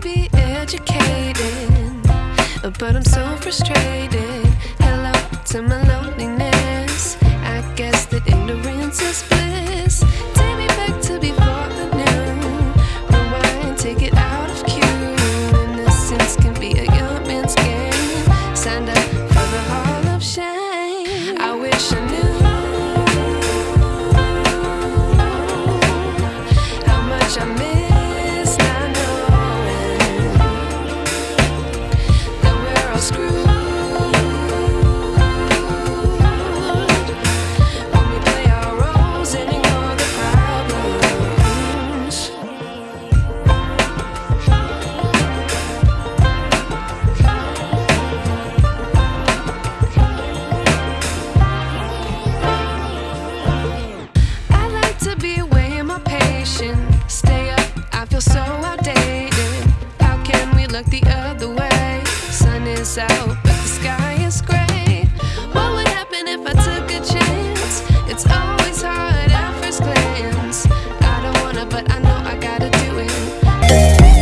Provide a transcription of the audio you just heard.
be educated, but I'm so frustrated. Hello to my loneliness. I guess that ignorance is bliss. Take me back to before the new. Rewind, take it out of cue. Innocence can be a young man's game. Signed up for the hall of shame. I wish I knew how much I miss the other way? Sun is out,